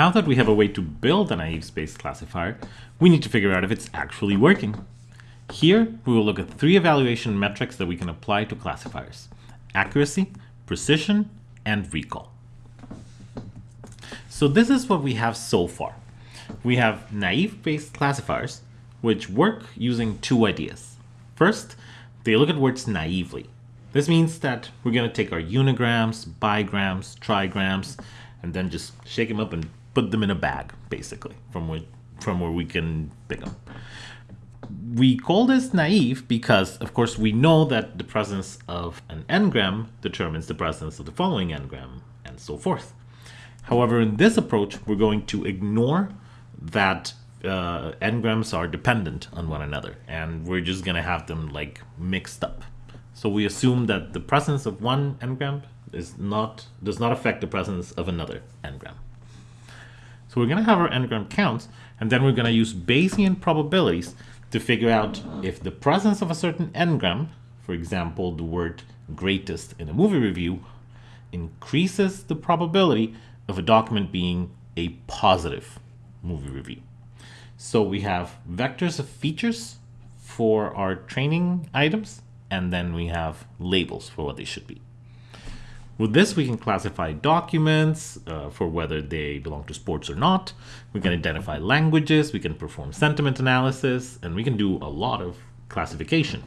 Now that we have a way to build a naive Bayes classifier, we need to figure out if it's actually working. Here, we will look at three evaluation metrics that we can apply to classifiers. Accuracy, precision, and recall. So this is what we have so far. We have naive-Bayes classifiers, which work using two ideas. First, they look at words naively. This means that we're going to take our unigrams, bigrams, trigrams, and then just shake them up and put them in a bag, basically, from where, from where we can pick them. We call this naive because, of course, we know that the presence of an n-gram determines the presence of the following n-gram, and so forth. However, in this approach, we're going to ignore that uh, n-grams are dependent on one another, and we're just going to have them like mixed up. So we assume that the presence of one n-gram is not does not affect the presence of another n-gram. So we're going to have our n-gram counts, and then we're going to use Bayesian probabilities to figure out if the presence of a certain n-gram, for example, the word greatest in a movie review, increases the probability of a document being a positive movie review. So we have vectors of features for our training items, and then we have labels for what they should be. With this, we can classify documents uh, for whether they belong to sports or not. We can identify languages, we can perform sentiment analysis, and we can do a lot of classification.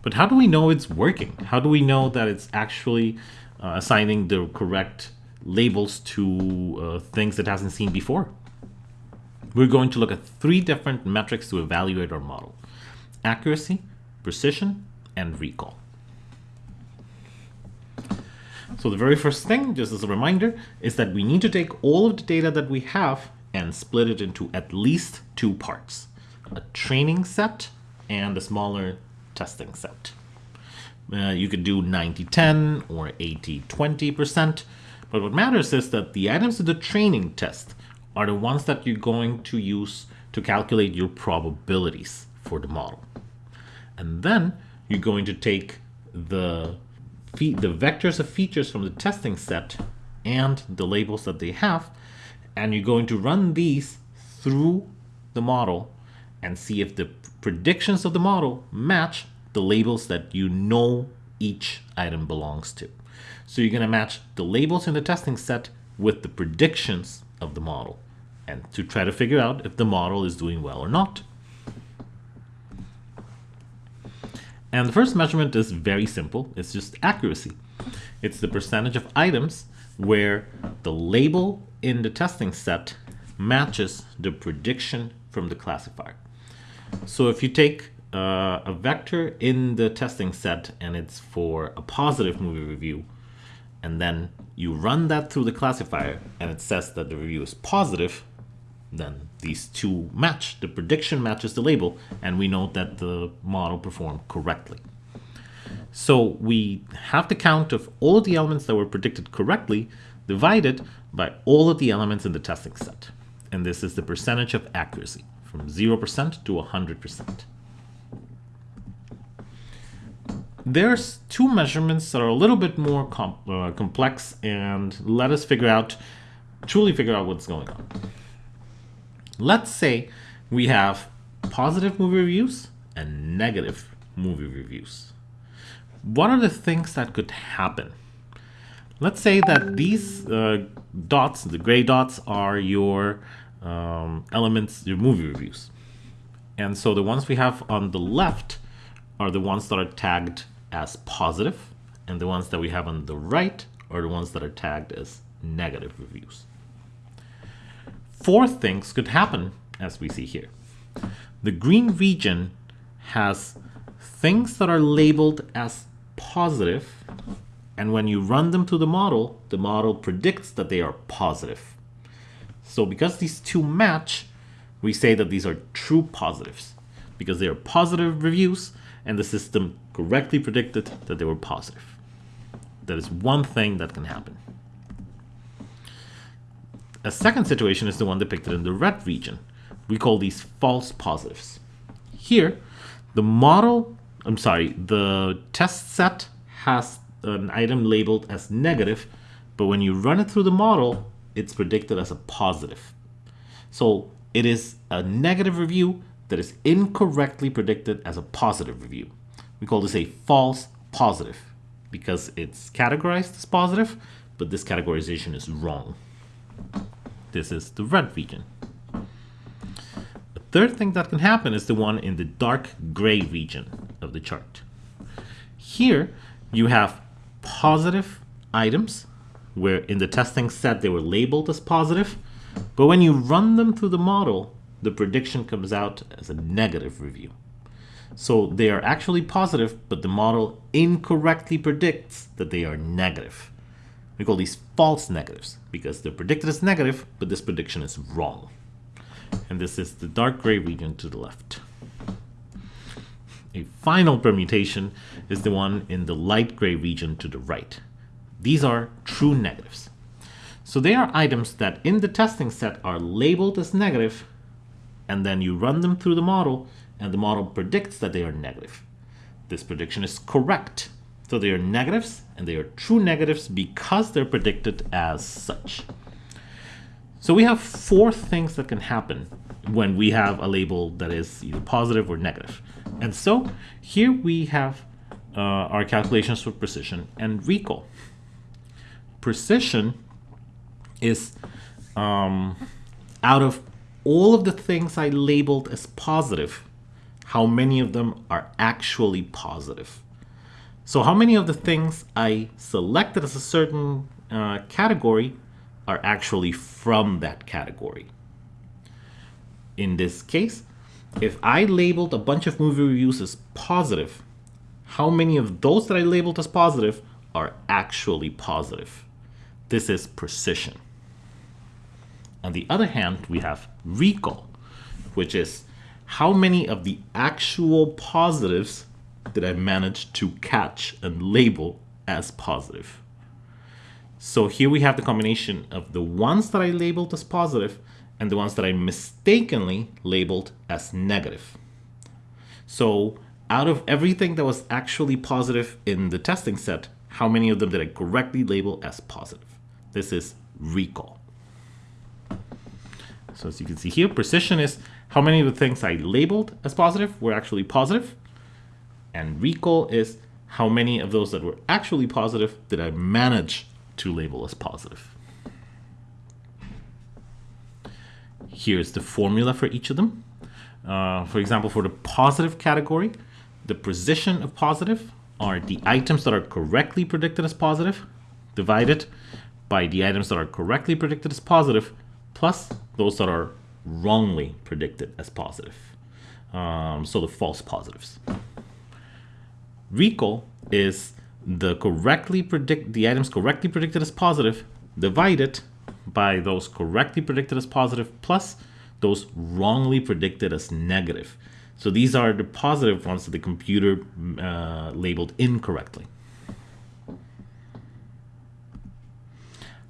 But how do we know it's working? How do we know that it's actually uh, assigning the correct labels to uh, things it hasn't seen before? We're going to look at three different metrics to evaluate our model. Accuracy, precision, and recall. So the very first thing, just as a reminder, is that we need to take all of the data that we have and split it into at least two parts, a training set and a smaller testing set. Uh, you could do 90-10 or 80-20%, but what matters is that the items of the training test are the ones that you're going to use to calculate your probabilities for the model. And then you're going to take the the vectors of features from the testing set and the labels that they have, and you're going to run these through the model and see if the predictions of the model match the labels that you know each item belongs to. So you're going to match the labels in the testing set with the predictions of the model and to try to figure out if the model is doing well or not. And the first measurement is very simple. It's just accuracy. It's the percentage of items where the label in the testing set matches the prediction from the classifier. So if you take uh, a vector in the testing set and it's for a positive movie review, and then you run that through the classifier and it says that the review is positive, then these two match. The prediction matches the label, and we know that the model performed correctly. So we have the count of all of the elements that were predicted correctly divided by all of the elements in the testing set. And this is the percentage of accuracy, from 0% to 100%. There's two measurements that are a little bit more uh, complex and let us figure out, truly figure out what's going on. Let's say we have positive movie reviews and negative movie reviews. What are the things that could happen? Let's say that these uh, dots, the gray dots, are your um, elements, your movie reviews. And so the ones we have on the left are the ones that are tagged as positive, and the ones that we have on the right are the ones that are tagged as negative reviews four things could happen as we see here. The green region has things that are labeled as positive and when you run them through the model, the model predicts that they are positive. So because these two match, we say that these are true positives because they are positive reviews and the system correctly predicted that they were positive. That is one thing that can happen. A second situation is the one depicted in the red region. We call these false positives. Here, the model, I'm sorry, the test set has an item labeled as negative, but when you run it through the model, it's predicted as a positive. So it is a negative review that is incorrectly predicted as a positive review. We call this a false positive because it's categorized as positive, but this categorization is wrong. This is the red region. The third thing that can happen is the one in the dark gray region of the chart. Here you have positive items where in the testing set they were labeled as positive, but when you run them through the model, the prediction comes out as a negative review. So they are actually positive, but the model incorrectly predicts that they are negative. We call these false negatives because they're predicted as negative, but this prediction is wrong. And this is the dark gray region to the left. A final permutation is the one in the light gray region to the right. These are true negatives. So they are items that in the testing set are labeled as negative, and then you run them through the model, and the model predicts that they are negative. This prediction is correct. So they are negatives, and they are true negatives because they're predicted as such. So we have four things that can happen when we have a label that is either positive or negative. And so here we have uh, our calculations for precision and recall. Precision is um, out of all of the things I labeled as positive, how many of them are actually positive. So how many of the things I selected as a certain uh, category are actually from that category. In this case, if I labeled a bunch of movie reviews as positive, how many of those that I labeled as positive are actually positive? This is precision. On the other hand, we have recall, which is how many of the actual positives did I managed to catch and label as positive? So here we have the combination of the ones that I labeled as positive and the ones that I mistakenly labeled as negative. So out of everything that was actually positive in the testing set, how many of them did I correctly label as positive? This is recall. So as you can see here, precision is how many of the things I labeled as positive were actually positive. And recall is how many of those that were actually positive did I manage to label as positive. Here's the formula for each of them. Uh, for example, for the positive category, the position of positive are the items that are correctly predicted as positive divided by the items that are correctly predicted as positive plus those that are wrongly predicted as positive. Um, so the false positives. Recall is the correctly predict the items correctly predicted as positive divided by those correctly predicted as positive plus those wrongly predicted as negative. So these are the positive ones that the computer uh, labeled incorrectly.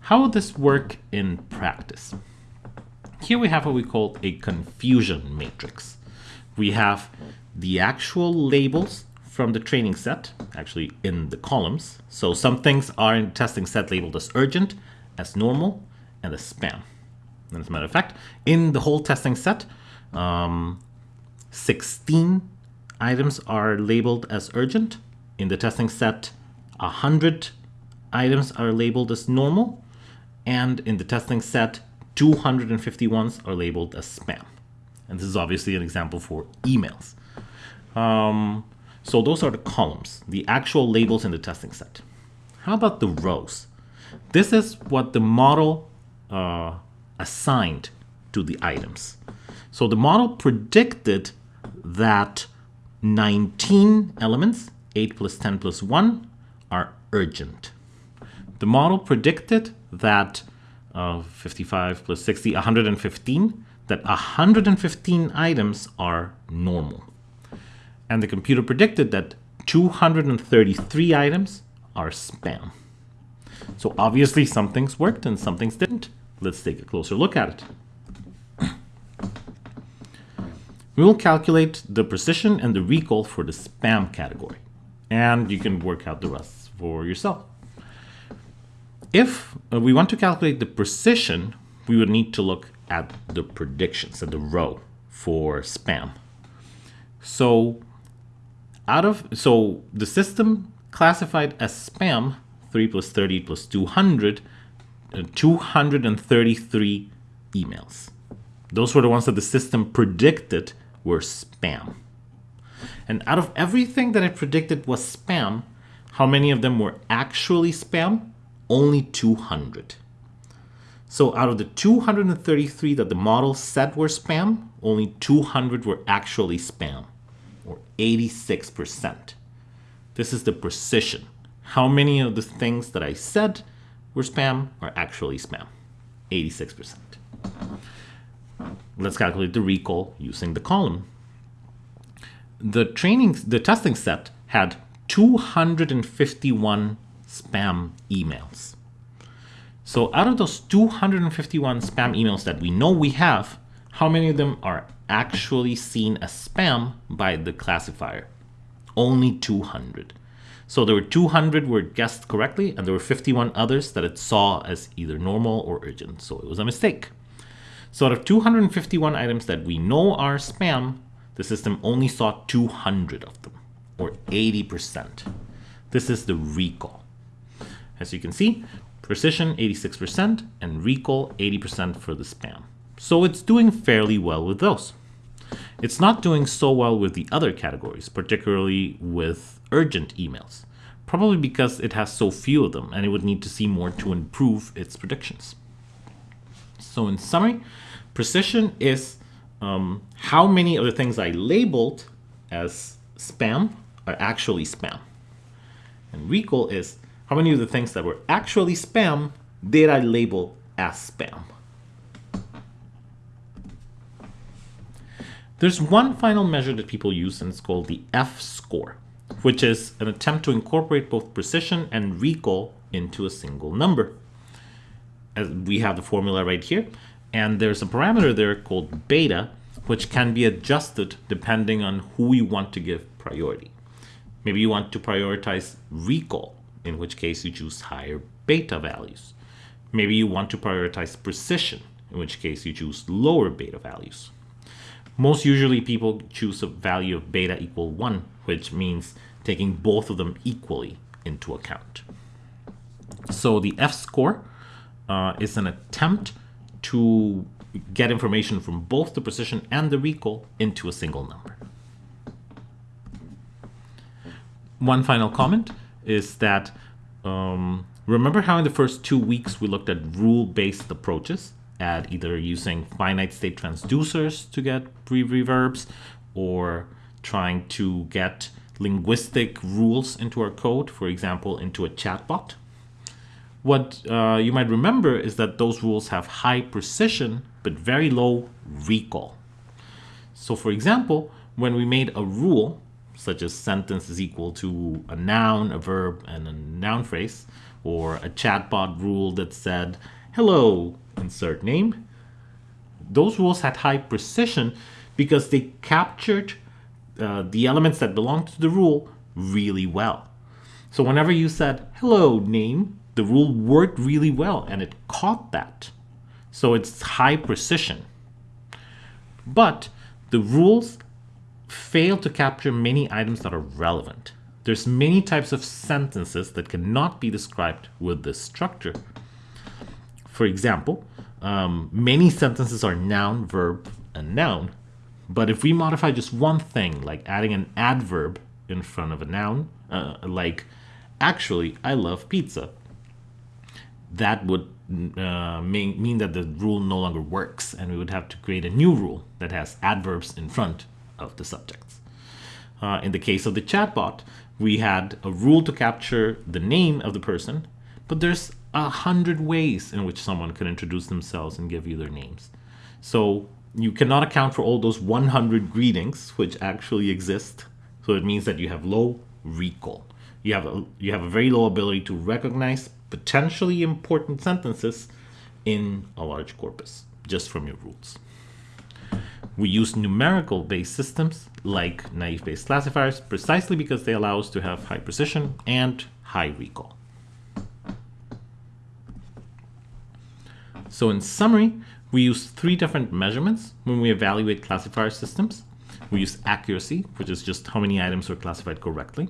How would this work in practice? Here we have what we call a confusion matrix. We have the actual labels from the training set, actually in the columns. So some things are in testing set labeled as urgent, as normal, and as spam. And as a matter of fact, in the whole testing set, um, 16 items are labeled as urgent. In the testing set, 100 items are labeled as normal. And in the testing set, 250 ones are labeled as spam. And this is obviously an example for emails. Um, so those are the columns, the actual labels in the testing set. How about the rows? This is what the model uh, assigned to the items. So the model predicted that 19 elements, 8 plus 10 plus 1, are urgent. The model predicted that uh, 55 plus 60, 115, that 115 items are normal and the computer predicted that 233 items are spam. So obviously some things worked and some things didn't. Let's take a closer look at it. We will calculate the precision and the recall for the spam category. And you can work out the rest for yourself. if uh, we want to calculate the precision, we would need to look at the predictions, at the row for spam. So out of so the system classified as spam 3 plus 30 plus 200 uh, 233 emails. Those were the ones that the system predicted were spam. And out of everything that it predicted was spam, how many of them were actually spam? Only 200. So out of the 233 that the model said were spam, only 200 were actually spam, or 86%. This is the precision. How many of the things that I said were spam are actually spam? 86%. Let's calculate the recall using the column. The training, the testing set had 251 spam emails. So out of those 251 spam emails that we know we have, how many of them are actually seen as spam by the classifier? Only 200. So there were 200 were guessed correctly, and there were 51 others that it saw as either normal or urgent. So it was a mistake. So out of 251 items that we know are spam, the system only saw 200 of them, or 80%. This is the recall. As you can see, precision 86% and recall 80% for the spam. So it's doing fairly well with those. It's not doing so well with the other categories, particularly with urgent emails, probably because it has so few of them and it would need to see more to improve its predictions. So in summary, precision is um, how many of the things I labeled as spam are actually spam. And recall is how many of the things that were actually spam did I label as spam? There's one final measure that people use and it's called the F-score, which is an attempt to incorporate both precision and recall into a single number. As we have the formula right here, and there's a parameter there called beta, which can be adjusted depending on who you want to give priority. Maybe you want to prioritize recall in which case you choose higher beta values. Maybe you want to prioritize precision, in which case you choose lower beta values. Most usually people choose a value of beta equal 1, which means taking both of them equally into account. So the F-score uh, is an attempt to get information from both the precision and the recall into a single number. One final comment is that um, remember how in the first two weeks we looked at rule-based approaches at either using finite state transducers to get pre-reverbs or trying to get linguistic rules into our code, for example, into a chatbot. What uh, you might remember is that those rules have high precision but very low recall. So for example, when we made a rule such as sentence is equal to a noun, a verb, and a noun phrase, or a chatbot rule that said, hello, insert name. Those rules had high precision because they captured uh, the elements that belong to the rule really well. So whenever you said, hello, name, the rule worked really well and it caught that. So it's high precision. But the rules fail to capture many items that are relevant. There's many types of sentences that cannot be described with this structure. For example, um, many sentences are noun, verb, and noun. But if we modify just one thing, like adding an adverb in front of a noun, uh, like, actually, I love pizza, that would uh, mean, mean that the rule no longer works, and we would have to create a new rule that has adverbs in front of the subjects. Uh, in the case of the chatbot, we had a rule to capture the name of the person, but there's a hundred ways in which someone can introduce themselves and give you their names. So you cannot account for all those 100 greetings which actually exist. So it means that you have low recall. You have a, you have a very low ability to recognize potentially important sentences in a large corpus just from your rules. We use numerical based systems like naive Bayes classifiers precisely because they allow us to have high precision and high recall. So in summary, we use three different measurements when we evaluate classifier systems. We use accuracy, which is just how many items are classified correctly.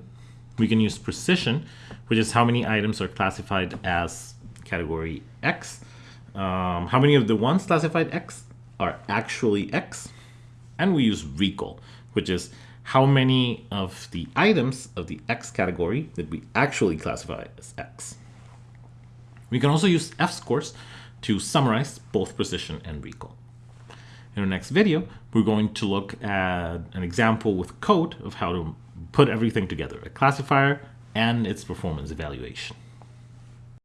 We can use precision, which is how many items are classified as category X. Um, how many of the ones classified X are actually X. And we use recall, which is how many of the items of the X category that we actually classify as X. We can also use F-scores to summarize both precision and recall. In our next video, we're going to look at an example with code of how to put everything together, a classifier and its performance evaluation.